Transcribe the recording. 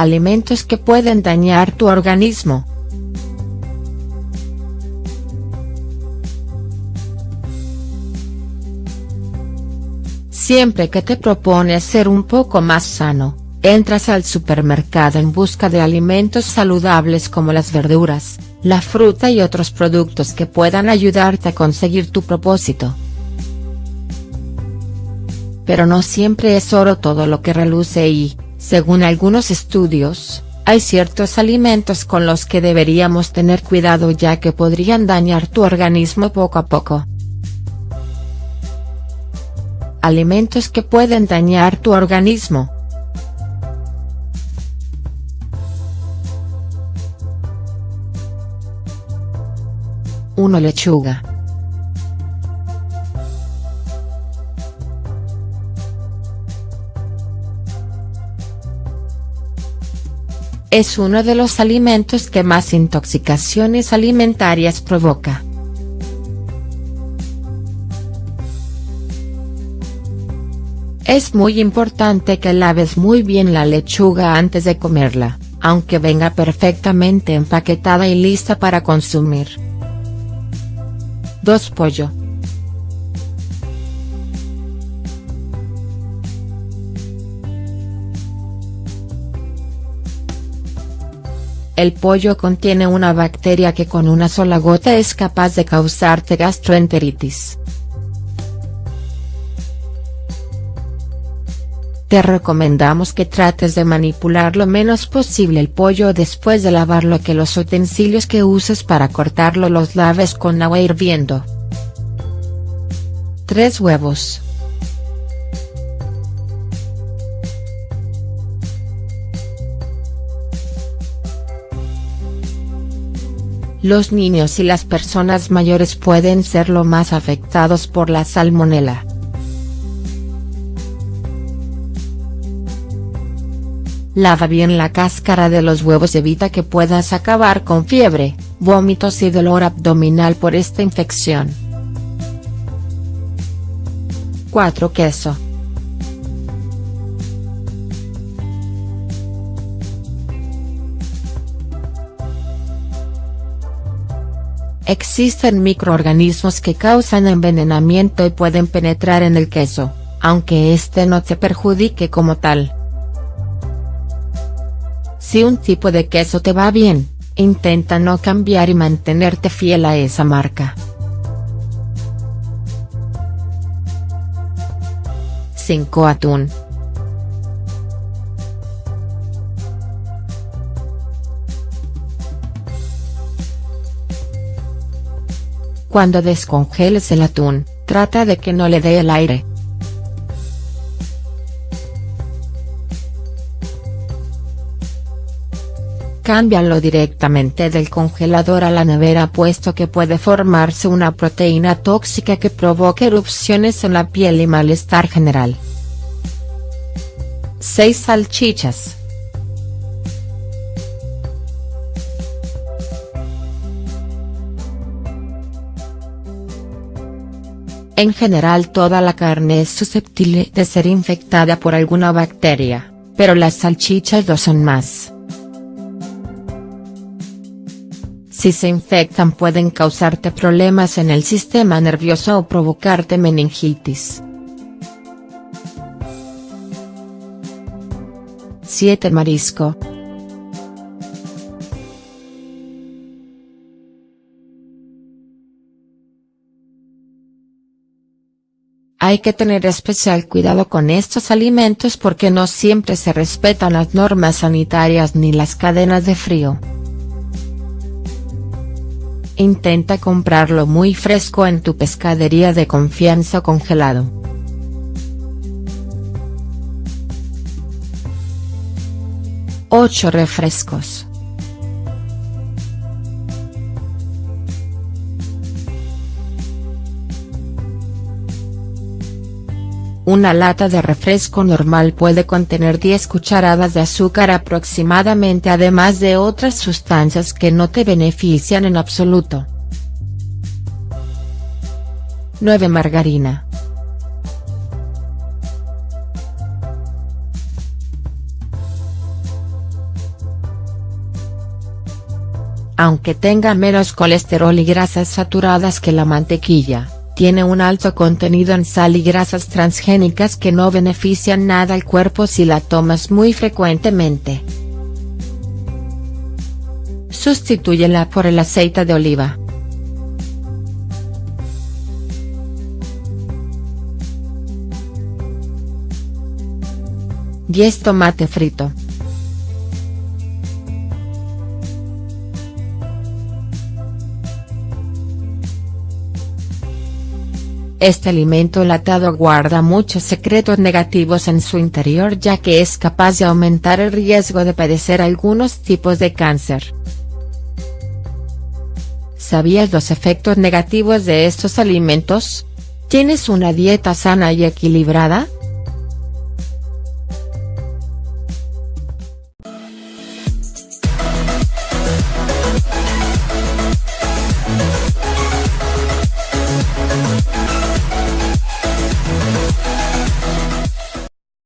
Alimentos que pueden dañar tu organismo. Siempre que te propones ser un poco más sano, entras al supermercado en busca de alimentos saludables como las verduras, la fruta y otros productos que puedan ayudarte a conseguir tu propósito. Pero no siempre es oro todo lo que reluce y, según algunos estudios, hay ciertos alimentos con los que deberíamos tener cuidado ya que podrían dañar tu organismo poco a poco. Alimentos que pueden dañar tu organismo. 1 lechuga. Es uno de los alimentos que más intoxicaciones alimentarias provoca. Es muy importante que laves muy bien la lechuga antes de comerla, aunque venga perfectamente empaquetada y lista para consumir. 2 pollo. El pollo contiene una bacteria que con una sola gota es capaz de causarte gastroenteritis. Te recomendamos que trates de manipular lo menos posible el pollo después de lavarlo que los utensilios que uses para cortarlo los laves con agua hirviendo. 3 huevos. Los niños y las personas mayores pueden ser lo más afectados por la salmonela. Lava bien la cáscara de los huevos evita que puedas acabar con fiebre, vómitos y dolor abdominal por esta infección. 4 queso. Existen microorganismos que causan envenenamiento y pueden penetrar en el queso, aunque este no te perjudique como tal. Si un tipo de queso te va bien, intenta no cambiar y mantenerte fiel a esa marca. 5 atún. Cuando descongeles el atún, trata de que no le dé el aire. Cámbialo directamente del congelador a la nevera puesto que puede formarse una proteína tóxica que provoque erupciones en la piel y malestar general. 6 salchichas. En general toda la carne es susceptible de ser infectada por alguna bacteria, pero las salchichas lo son más. Si se infectan pueden causarte problemas en el sistema nervioso o provocarte meningitis. 7 Marisco. Hay que tener especial cuidado con estos alimentos porque no siempre se respetan las normas sanitarias ni las cadenas de frío. Intenta comprarlo muy fresco en tu pescadería de confianza congelado. Ocho refrescos. Una lata de refresco normal puede contener 10 cucharadas de azúcar aproximadamente además de otras sustancias que no te benefician en absoluto. 9 Margarina. aunque tenga menos colesterol y grasas saturadas que la mantequilla, tiene un alto contenido en sal y grasas transgénicas que no benefician nada al cuerpo si la tomas muy frecuentemente. Sustitúyela por el aceite de oliva. 10 tomate frito. Este alimento latado guarda muchos secretos negativos en su interior ya que es capaz de aumentar el riesgo de padecer algunos tipos de cáncer. ¿Sabías los efectos negativos de estos alimentos? ¿Tienes una dieta sana y equilibrada?.